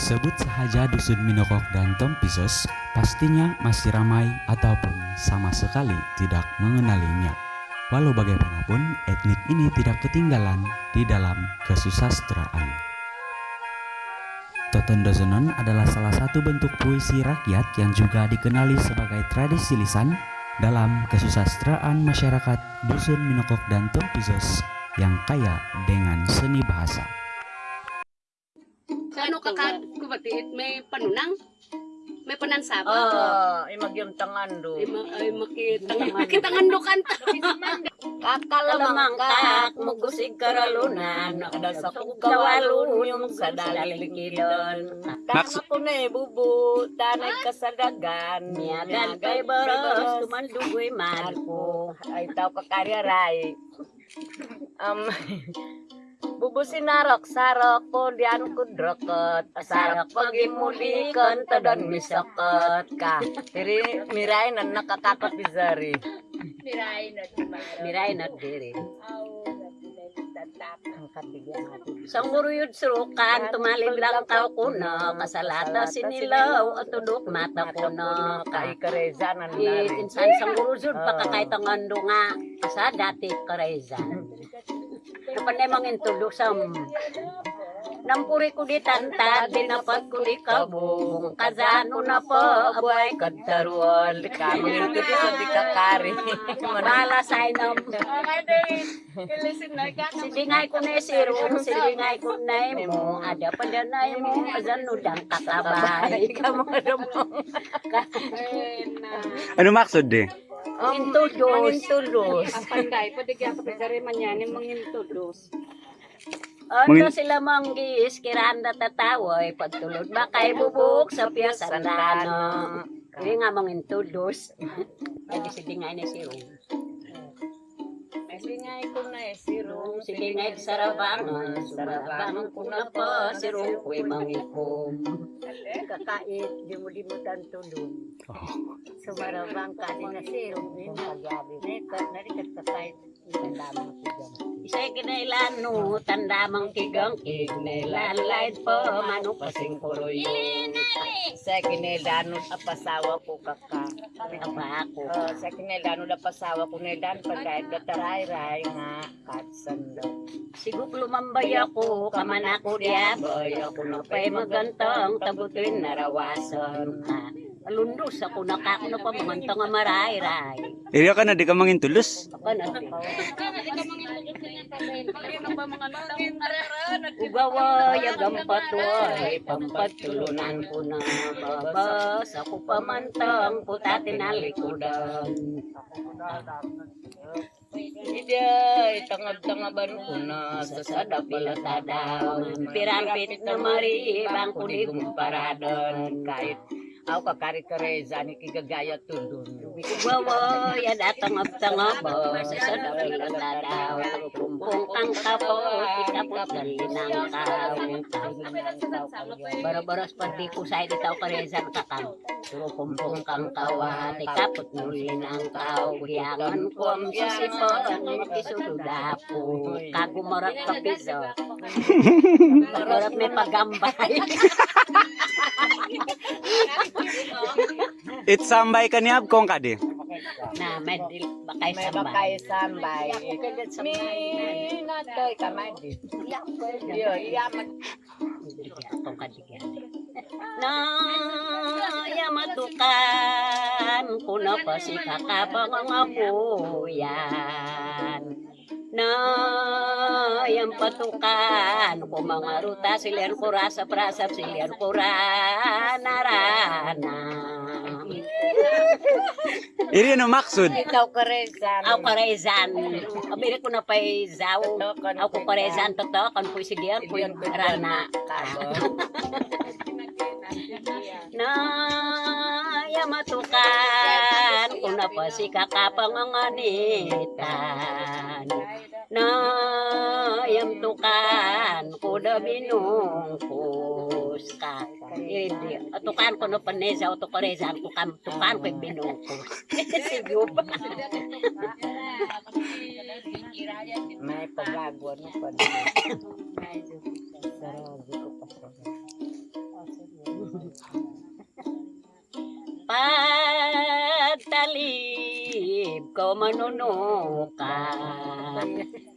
Disebut sahaja Dusun Minokok dan Tompisos, pastinya masih ramai ataupun sama sekali tidak mengenalinya. Walau bagaimanapun, etnik ini tidak ketinggalan di dalam kesusastraan. Dozonon adalah salah satu bentuk puisi rakyat yang juga dikenali sebagai tradisi lisan dalam kesusastraan masyarakat Dusun Minokok dan Tompisos yang kaya dengan seni bahasa. Ko ba tiit may panunang? May panansaba? Oh, imagyong tangando. Ay, ma ay makita makita ngandukan ta. Kakalamangkak, mugusig karalunan, nakadasa ko kawalun yung sa daligidon. Ko na bubu, tanay kasadagan, miyagan kay baros, tumandugoy marko. Ay tao kakariaray. Um, bubu sinarok, sarok po diyan ko drokot. Sarok pagimulikan, tadon misakot ka. Tiri, miray na nakakakot bizari. Miray na diri. ang kabigyan Sang guruyod surukan, tumalin lang tao kuno, kasalata sinilaw, at tudok mata kuno. Kay kareza na eh, nari. Insan sang guruyod, pakakait ah. ang ando nga, sa dati kareza. Kapanay mong intulog sa Nampuri ko di tantad, dinapat ko di kabong, kazano na po, abuay kadaruan, kami ito di sa di kakari. Manala sa inam. Silingay ko na sirong, silingay ko na mo, ada pa dyan na mo, azan nudang kakabay. Kamu ada mo. Ano maksud deh? Intudos. Ang panday pwede kaya kapag dari man yan yung mga introduce. Ano sila manggis, kiranda tatawoy, pagtulod ba kay bubuk sa piyasandano. Hindi nga mga intudos. Hindi silingay na sirong. Silingay ko na eh, sirong. Silingay sa rabangan, sarabangan ko na pa, sirong ko'y mangikom. Kakait, di mo di mo tanto dun. Sumarabang ka din na sirong. Nekat, narikat kakait. Isa'y kinailan no, tanda mang kigang kinailan light po, mano pasing kuroy. Sa kinailan no, apasawa ko kaka. Apa ako? Oh, sa kinailan no, apasawa ko nailan, pagkait na taray-ray nga, katsando. Siguk lumambay ako, kaman ako diaboy, ako na pa'y magantang, tabutin narawasan ka. Alundos ako nakakuna pa magantang nga maray-ray. Iriya ka na di ka mangintulus. Ako na, Ugawa, yagang patuay, pampatulunan ko na babas, ako pamantang putate na likodan. Iday, tangab-tangaban ko na sa sada pilatadaw. Pirampit na mari, bangko di gumparadon. Kahit ako kakari kareza ni kigagaya tundun. Ya. Kumpung kang kapo, kitapot galinang kaw. Bara-baras pati ko sa di tao kareza kakang. Suro kumpung kang kawa, tikapot nulinang kaw. Kuyangan ko ang sisipon, makisududapo. Kagumarat ka piso. Marat may pagambay. It sambay ka ni Abkong ka di. na may dil bakay May sambay. bakay sambay. Mi natoy ka may di. Yo, yaman. Na yamatukan kuno pa si kakabang ang abuyan. Na yang patukan ko mga ruta silian ko rasa prasap silian ko ranarana. Iriya no maksud. Ikaw karezan. Ako karezan. Abiri ko na pa'y zaw. Ako karezan toto. Kan po si Dian po yung rana. Na yamatukan. Kung na pa si kakapanganganitan. Na yamtukan. Kuda binungkus ka. Hindi. Atukan ko na panesa. Ito karezan ko kam. Tukan ko yung binungkus. Sige ba? May pagagawa na pa. Sarado ko pa sa. pagtalib ko manunukan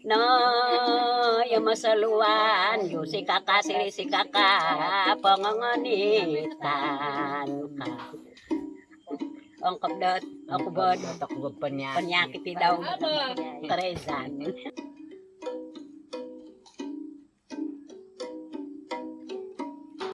na yung masaluan yung si kaka siri si kaka panganganitan ka. Ang kabdat ako ba Takbo pa niya. panyakiti daw. Karezan